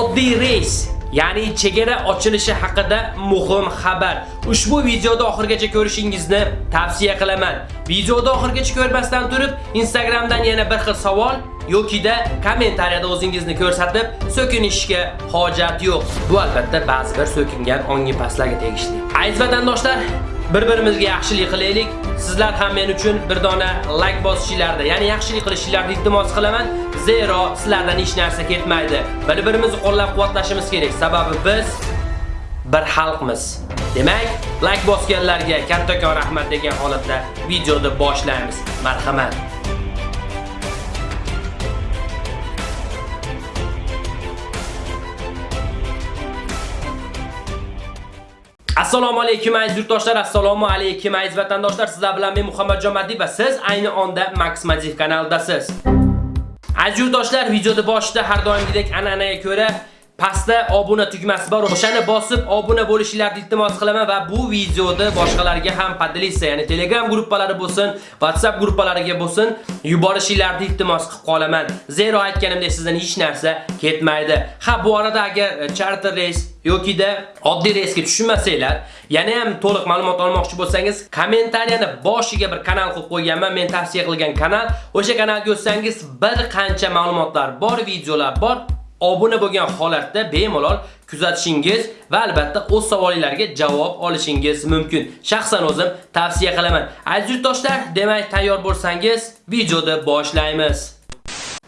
oddiy reys Ya'ni chegara ochilishi haqida muhim xabar. Ushbu videoda oxirgacha ko'rishingizni tavsiya qilaman. Videoda oxirgacha ko'rmasdan turib, Instagramdan yana bir xil savol yokida kommentariyada o'zingizni ko'rsatib, so'kinishga hojat yo'q. Bu albatta ba'zi bir so'kingan ongi pastlarga tegishli. Aziz vatandoshlar, bir-birimizga yaxshilik qilaylik. Sizlar ham men uchun bir dona like bosishinglarni, ya'ni yaxshilik qilishinglarni iltimos qilaman. Zero sizlardan hech narsa ketmaydi. Bir-birimizni qo'llab-quvvatlashimiz kerak. Sababi biz bir xalqmiz. Demak, like bosganlarga kattakon rahmat degan holatda videoni boshlaymiz. Marhamat. Assalomu alaykum aziz yurtdoshlar, assalomu alaykum aziz vatandoshlar. Sizlar bilan men Muhammadjon Madiy va siz ayni onda Max Madiy kanalidasiz. Aziz yurtdoshlar, videoda boshida har doimgidek an'anaga ko'ra pastda obuna tugmasi bor. O'shani bosib obuna bo'lishingizni iltimos qilaman va bu videoni boshqalarga ham podelitsiya, ya'ni Telegram gruppalari bo'lsin, WhatsApp gruppalariga bo'lsin, yuborishingizni iltimos qilib qolaman. Zero aytganimdek sizdan hech narsa ketmaydi. Ha, bu arada agar charter reys yokida oddiy reysga tushunmasanglar, yana ham to'liq ma'lumot olmoqchi bo'lsangiz, kommentariyani boshiga bir kanal qilib qo'yganman, men tavsiya qilgan kanal. O'sha kanalga o'tsangiz bir qancha ma'lumotlar bor, videolar bor. Obuna bo'lgan holatda bemalol kuzatishingiz va albatta o'z savollaringizga javob olishingiz mumkin. Shaxsan o'zim tavsiya qilaman. Aziz yurtdoshlar, demak tayyor bo'lsangiz, videoni boshlaymiz.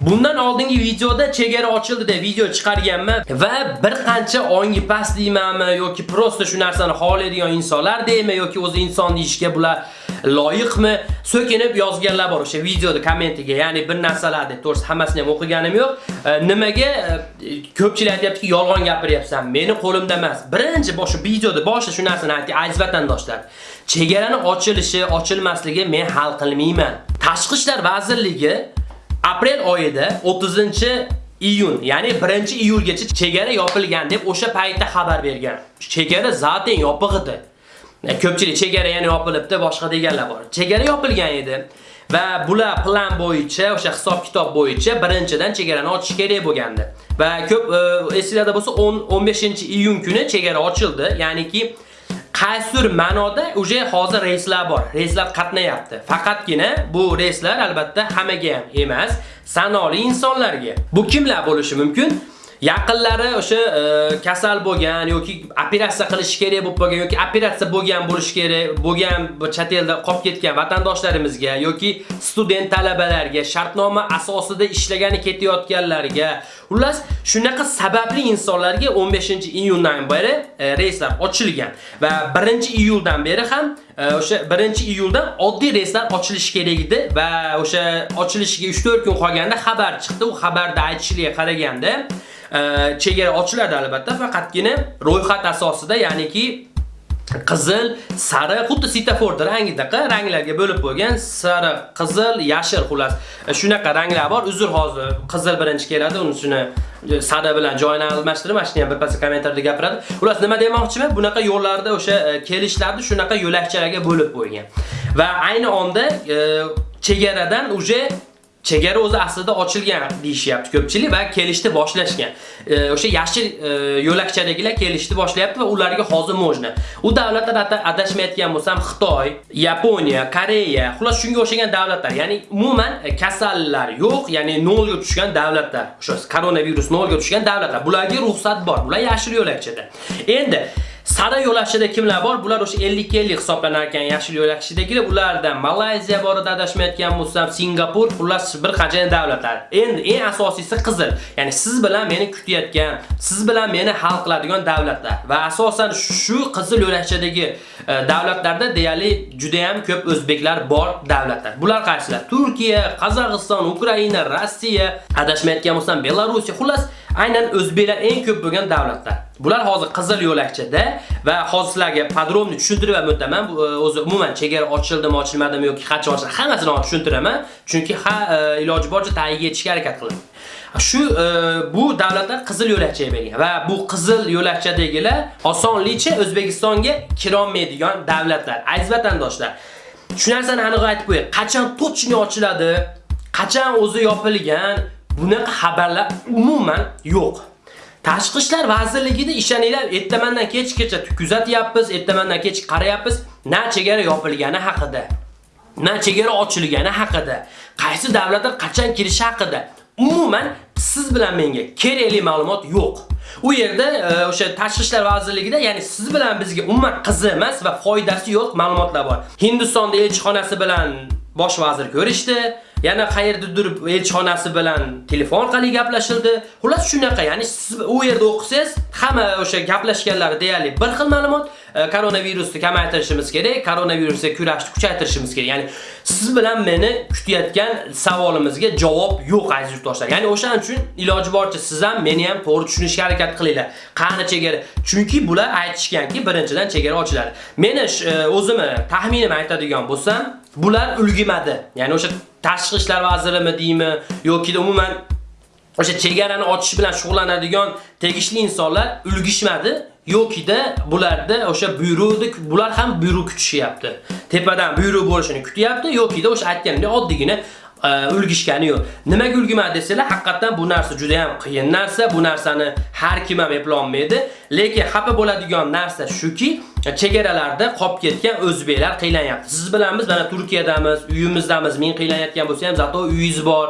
Bundan oldingi videoda chegara ochildi deb video chiqarganman va bir qancha ongi past deymanmi yoki prosta shu narsani xohlaydigan insonlar deymi yoki o'zi inson deyishga bular loyiqmi so'kinib yozganlar bor o'sha videoda kommentiga. Ya'ni bir narsalarni to'g'risi hammasini ham o'qiganim yo'q. E, nimaga e, ko'pchilik aytayaptiki, yolg'on gapiryapsan, meni qo'limda emas. Birinchi boshi videoda boshida shu narsani ayting, aziz vatandoshlar. Chegarani ochilishi, ochilmasligi men hal qilmayman. Tashqi ishlar vazirligi aprel oyida 30 iyun, ya'ni 1-iyulgacha chegara yopilgan deb o'sha paytda xabar bergan. Chegara zaten yopiq edi. Ko'pchilik chegara yana yopilibdi, boshqa deganlar bor. Chegara yopilgan edi. Va bular plan bo'yicha, o'sha hisob-kitob bo'yicha birinchidan chegarani ochish kerak bo'lgandi. Va ko'p e, esingizda bo'lsa 15-iyun kuni chegara ochildi. Ya'niki qaysidir ma'noda uje hozir reyslar bor. Reyslar qatnayapti. Faqatgina bu reyslar albatta hammaga ham emas, sanoqli insonlarga. Bu kimlar bo'lishi mumkin? Yaqinlari o'sha e, kasal bo'lgan yoki operatsiya qilish kerak bo'lib qolgan yoki operatsiya bo'lgan bo'lish kerak, bo'lgan chet elda qolib ketgan vatandoshlarimizga yoki student talabalarga, shartnoma asosida ishlagani ketayotganlarga, xullas shunaqa sababli insonlarga 15-iyundan beri e, reyslar ochilgan va 1-iyuldan beri ham e, o'sha 1-iyuldan oddiy reyslar ochilishi kerak edi va o'sha ochilishiga 3-4 kun qolganda xabar chiqdi. U xabarda aytishiga qaraganda Э, chegara ochiladi albatta, faqatgina ro'yxat asosida, ya'niki qizil, sariq, xuddi svetofor rangidaqa ranglarga bo'lib bo'lgan sariq, qizil, yashil xullas. E, shunaqa ranglar bor. Uzr hozir qizil birinchi keladi, uni shuni e, sada bilan joyini almashtirib, mana shuni ham bir kommentarda gapiradi. Xullas nima demoqchiman? Bunaqa yo'llarda o'sha e, kelishlarni shunaqa yo'lakchalarga bo'lib qo'ygan. Va ayni onda chegaradan uje chegara o'zi aslida ochilgan deyishyapti ko'pchilik va kelishni boshlashgan. E, o'sha yashil e, yo'lakchadagilar kelishni boshlayapti va ularga hozir mojna. U davlatlar adashmayotgan bo'lsam Xitoy, Yaponiya, Koreya, xullas shunga o'xshagan davlatlar, ya'ni umuman e, kasallar yo'q, ya'ni nolga tushgan davlatlar. O'sha koronavirus nolga tushgan davlatlar. Bularga ruxsat bor. Bular yashil yo'lakchada. Endi Sara yo'lakchida kimlar bor? Bular o'sha 50-50 hisoblanar ekan yashil yo'lakchadagilar. Ulardan Malayziya bor edi adashmayotgan bo'lsam, Singapur, xullas bir qancha davlatlar. Endi eng asosiysi qizil. Ya'ni siz bilan meni kutayotgan, siz bilan meni hal qiladigan davlatlar. Va asosan shu qizil yo'lakchadagi e, davlatlarda deyarli juda ham ko'p o'zbeklar bor davlatlar. Bular qaysilar? Turkiya, Qozog'iston, Ukraina, Rossiya, adashmayotgan bo'lsam, Belarus, xullas aynan o'zbeklar eng ko'p bo'lgan davlatlar. Bular hozir qizil yo'lakchada va hozir sizlarga podrobni tushuntirib o'taman. E, o'zi umuman chegara ochildimi, ochilmadimi yoki qachon ochiladi, hammasini tushuntiraman. Chunki ha e, iloji boricha tagiga yetishga harakat qilaman. Shu e, bu davlatlar qizil yo'lakchaga bergan va bu qizil yo'lakchadagilar osonlikcha O'zbekistonga kirolmaydigan davlatlar. Aziz vatandoshlar, shu narsani aniq aytib qo'yay. Qachon точно ochiladi, qachon o'zi yopilgan, bunaqa xabarlar umuman yo'q. Tashqi ishlar vazirligida ishoninglar, ertamandan kechgacha kuzatyapmiz, ertamandan kech qarayapmiz, na chegara yopilgani haqida, na chegara ochilgani haqida, qaysi davlatlar qachon kirishi haqida umuman siz bilan menga kerakli ma'lumot yo'q. U yerda e, o'sha tashqi ishlar vazirligida, ya'ni siz bilan bizga umuman qiziq emas va foydasi yo'q ma'lumotlar bor. Hindistonda elchixonasi bilan bosh vazir ko'rishdi. yana qayerdadir elchixonasi bilan telefon orqali gaplashildi. Xullas shunaqa, ya'ni siz u yerda o'qisangiz, hamma o'sha gaplashganlari deyarli bir xil ma'lumot. Koronavirusni kamaytirishimiz kerak, koronavirusga kurashni kuchaytirishimiz kerak. Ya'ni siz bilan meni kutayotgan savolimizga javob yo'q aziz yurtdoshlar. Ya'ni o'shaning uchun iloji boricha siz ham meni ham to'g'ri tushunishga harakat qilinglar. Qani chegara? Chunki bular aytishganki, birinchidan chegara ochiladi. Meni e, o'zimni e, taxminim aytadigan bo'lsam, bular ulgimadi. Ya'ni o'sha tashqi ishlar vazirimi deymi yoki umuman o'sha chegarani ochish bilan shug'ullanadigan tegishli insonlar ulgishmadi yokida bularda o'sha buyruqni bular ham buyruq kutishyapti. Tepadan buyruq bo'lishini kutyapti yokida o'sha aytganimdek oddiygina e, ulgishgani yo'q. Nimaga ulgimadi desanglar, haqiqatan bu narsa juda ham qiyin narsa. Bu narsani har kim ham eplolmaydi. Lekin xafa bo'ladigan narsa shuki, chegaralarda qolib ketgan o'zbeklar qiylanyapti. Siz bilamiz, mana Turkiyadamiz, uyimizdamiz. Men qiynayotgan bo'lsa ham, zato uyingiz bor,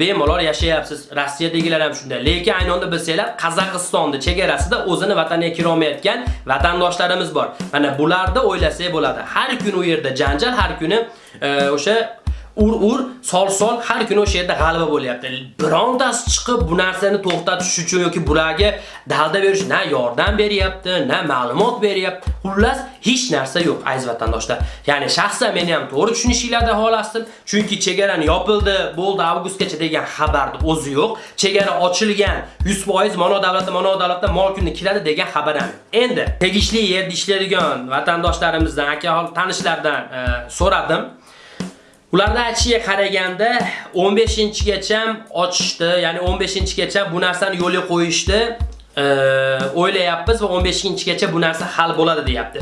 bemalol yashayapsiz. Rossiyadagilar ham shunday. Lekin ayni onda bilsanglar, Qozog'istonda chegarasida o'zini vataniga kira olmayotgan vatandoshlarimiz bor. Mana bularni o'ylasak bo'ladi. Har kuni u yerda janjal, har kuni e, o'sha ur-ur, sol-sol har kuni o'sha yerda g'alaba bo'lyapti. Birontasi chiqib bu narsani to'xtatish uchun yoki bularga dalda berish na yordam beryapti, na ma'lumot beryapti. Xullas, hech narsa yo'q aziz vatandoshlar. Ya'ni shaxsan meni ham to'g'ri tushunishinglarni xohlasdim, chunki chegarani yopildi, bo'ldi avgustgacha degan xabarni o'zi yo'q. Chegara ochilgan, 100% mono davlatda, mono davlatda mol kunni kiradi degan xabar ham. Endi tegishli yerda ishlaydigan vatandoshlarimizdan, aka tanishlardan e, so'radim. Ularda aytishiga qaraganda 15-gacha ochishdi, ya'ni 15-gacha bu narsani yo'lga qo'yishdi. o'ylayapmiz va 15-gacha bu narsa hal bo'ladi deyapti.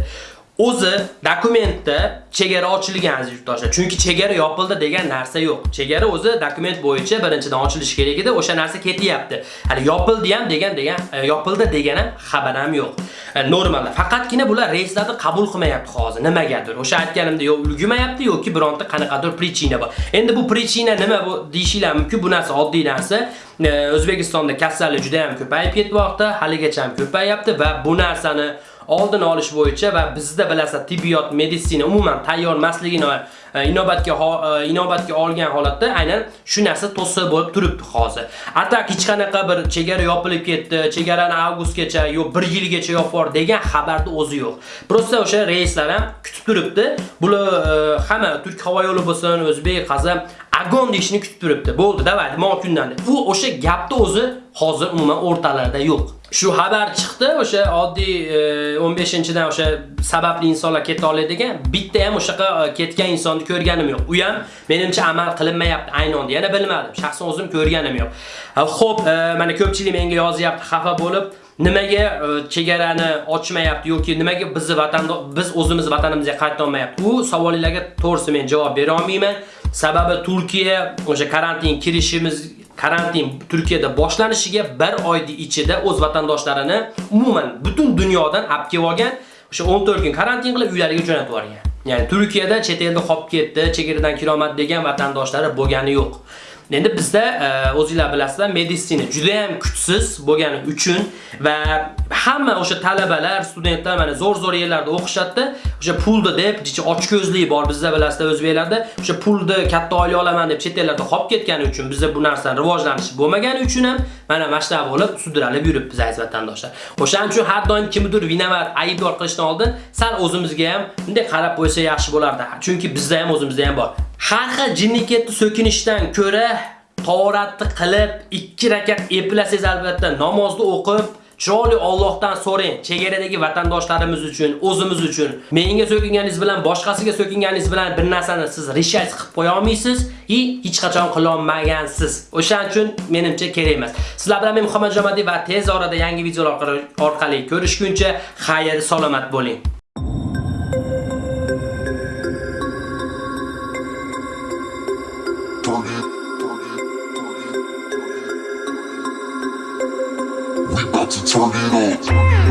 O'zi dokumentda chegara ochilgan aziz yurtdoshlar. Chunki chegara yopildi degan narsa yo'q. Chegara o'zi dokument bo'yicha birinchidan ochilishi kerak edi, o'sha narsa ketyapti. Hali yopildi ham degan degan e, yopildi degan ham xabar ham yo'q. E, Normalda. Faqatgina bular reyslarni qabul qilmayapti hozir. Nimagadir? O'sha aytganimda yo ulgumayapti yoki bironta qanaqadir prichina bor. Endi bu prichina nima bu deyishinglar mumkin. Bu narsa oddiy narsa. E, O'zbekistonda kasallik juda ham ko'payib ketmoqda, haligacha ham ko'payapti va bu narsani oldini olish bo'yicha va bizda bilasiz tibbiyot, meditsina umuman tayyor emasligini e, inobatga e, inobatga olgan holatda aynan shu narsa to'siq bo'lib turibdi hozir. Atak hech qanaqa bir chegara yopilib ketdi, chegarani avgustgacha yo 1 yilgacha yopib degan xabarni o'zi yo'q. Prosta o'sha reyslar ham kutib turibdi. Bular e, hamma Turk havo yo'li bo'lsin, o'zbek, qazam agon deyishini kutib turibdi. Bo'ldi, davay, mo kundan. U o'sha gapni o'zi hozir umuman o'rtalarda yo'q. Shu xabar chiqdi, o'sha oddiy e, 15-dan o'sha sababli insonlar keta oladigan bitta ham o'shaqa e, ketgan insonni ko'rganim yo'q. U ham menimcha amal qilinmayapti aynan onda. Yana bilmadim. Shaxsan o'zim ko'rganim yo'q. E, xo'p, mana ko'pchilik menga yozyapti, xafa bo'lib, nimaga chegarani ochmayapti yoki nimaga bizni vatanda biz o'zimiz vatanimizga qayta olmayapti? Bu savollarga to'g'risi men javob bera olmayman. Sababi Turkiya o'sha karantin kirishimiz karantin Turkiyada boshlanishiga 1 oydi ichida o'z vatandoshlarini umuman butun dunyodan olib kelib olgan, o'sha 14 kun karantin qilib uylariga jo'natib yuborgan. Ya'ni Turkiyada chet elda qolib ketdi, chegaradan kiromat degan vatandoshlari bo'lgani yo'q. Endi bizda e, o'zingizlar bilasizlar, meditsina juda ham kuchsiz bo'lgani uchun va hamma o'sha talabalar, studentlar mana zo'r-zo'r yerlarda o'qishadi, o'sha pulni deb, jicha ochko'zlik bor bizda bilasizlar o'zbeklarda, o'sha pulni katta oila olaman deb chet ellarda qolib ketgani uchun bizda bu narsa rivojlanishi bo'lmagani uchun ham mana mana bo'lib sudralib yuribmiz aziz vatandoshlar. O'shaning uchun har doim kimdir vinovat, aybdor qilishdan oldin sal o'zimizga ham bunday qarab qo'ysa yaxshi bo'lardi. Chunki bizda ham o'zimizda ham bor. Har xil jinniketni so'kinishdan ko'ra tavoratni qilib 2 rakat eplasangiz albatta namozni o'qib Chiroyli Allohdan so'rang. Chegaradagi vatandoshlarimiz uchun, o'zimiz uchun. Menga so'kinganingiz bilan, boshqasiga so'kinganingiz bilan bir narsani siz rishays qilib qo'ya olmaysiz va hech qachon qila olmagansiz. O'shaning uchun menimcha kerak emas. Sizlar bilan men Muhammad Jomadiy va tez orada yangi videolar orqali ko'rishguncha xayr, salomat bo'ling. ろ